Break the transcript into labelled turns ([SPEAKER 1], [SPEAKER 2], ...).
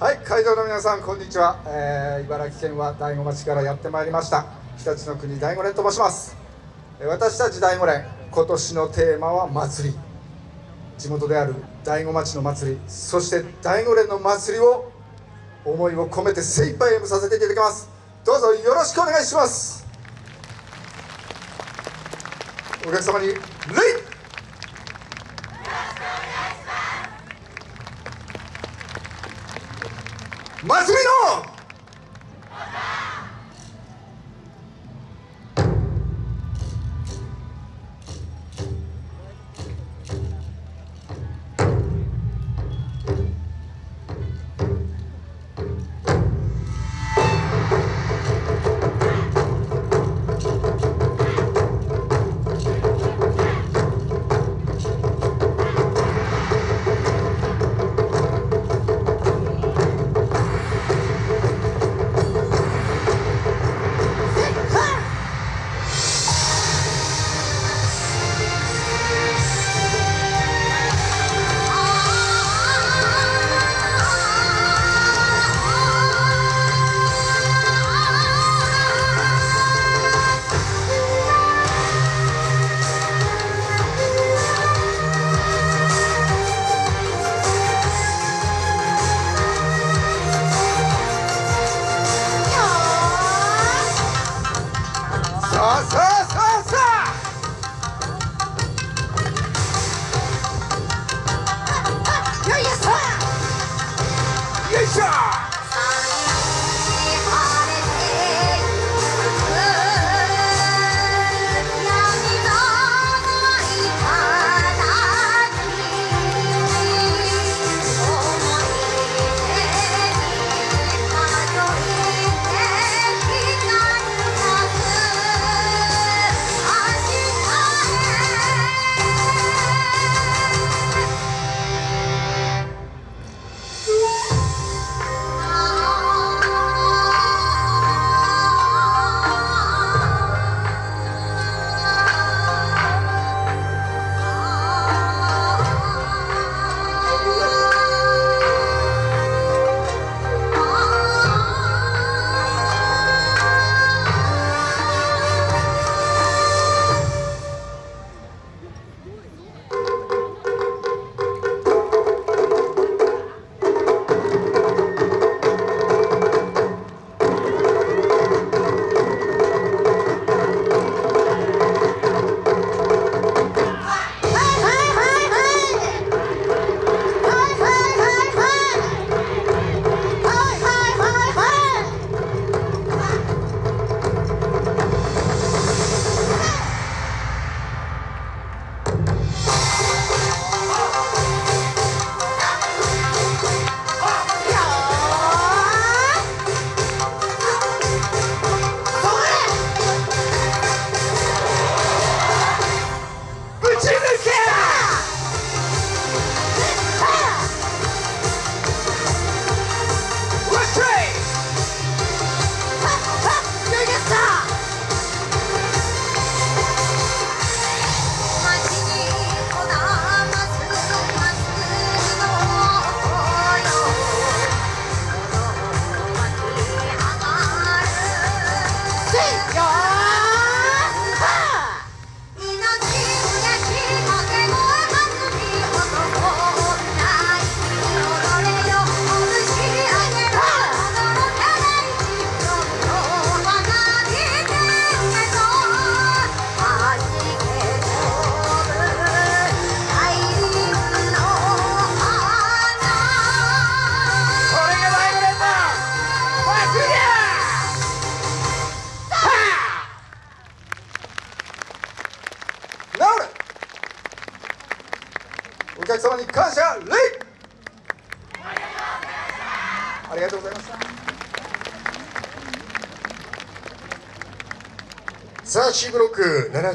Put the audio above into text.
[SPEAKER 1] はい会場の皆さんこんにちは、えー、茨城県は大子町からやってまいりました。日立の国大子連と申します。私たち大子連今年のテーマは祭り。地元である大子町の祭りそして大子連の祭りを思いを込めて精一杯演舞させていただきます。どうぞよろしくお願いします。お客様に祭りのお客様に感謝礼。ありがとうございました。
[SPEAKER 2] さあ C ブロック7